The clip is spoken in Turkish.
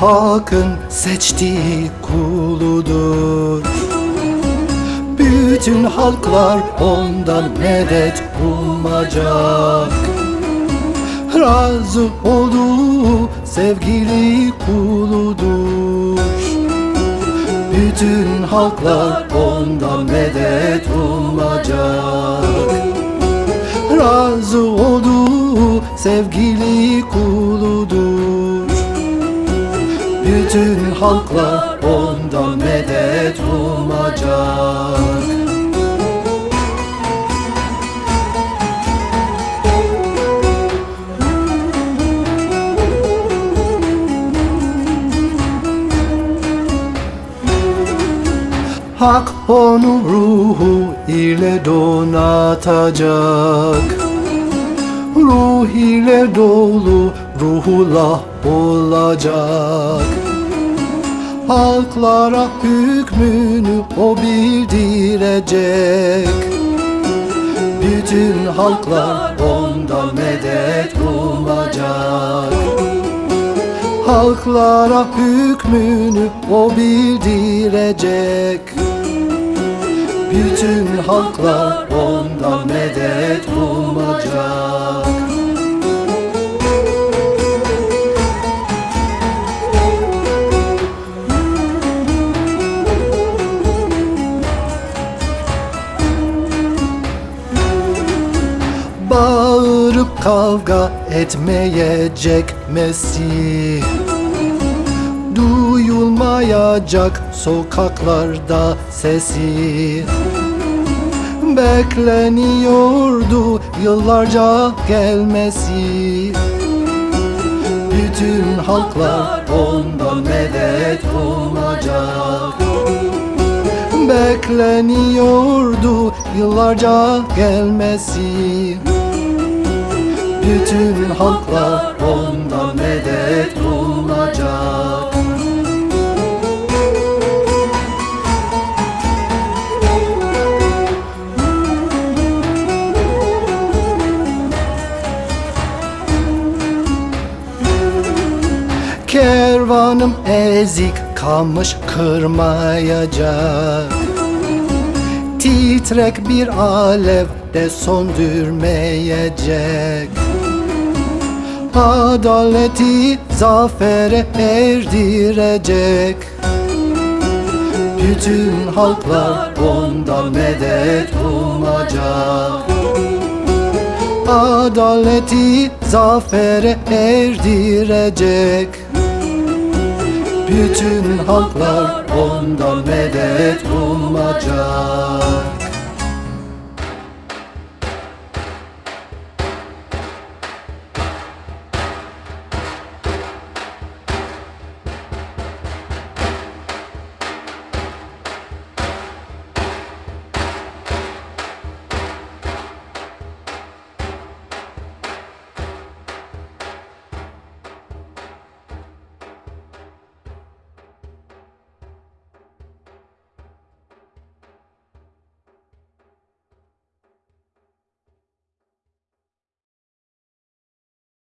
Hakk'ın seçtiği kuludur. Bütün halklar ondan medet umacak Razı olduğu sevgili kuludur. Bütün halklar ondan medet umacak Razı olduğu sevgili kuludur Bütün halklar ondan medet umacak. Hak onu ruhu ile donatacak. Ruh ile dolu ruhullah olacak Halklara hükmünü o bildirecek. Bütün halklar ondan medet umacak Halklara hükmünü o bildirecek. Bütün halklar ondan medet umacak Bağırıp kavga etmeyecek Mesih. Duyulmayacak sokaklarda sesi. Bekleniyordu yıllarca gelmesi. Bütün halklar ondan medet umacak Bekleniyordu yıllarca gelmesi Bütün halklar ondan medet umacak Kervanım ezik kamış kırmayacak. Titrek bir alev de söndürmeyecek Adaleti zafere erdirecek. Bütün halklar ondan medet umacak. Adaleti zafere erdirecek. Bütün halklar ondan medet umacak